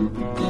Música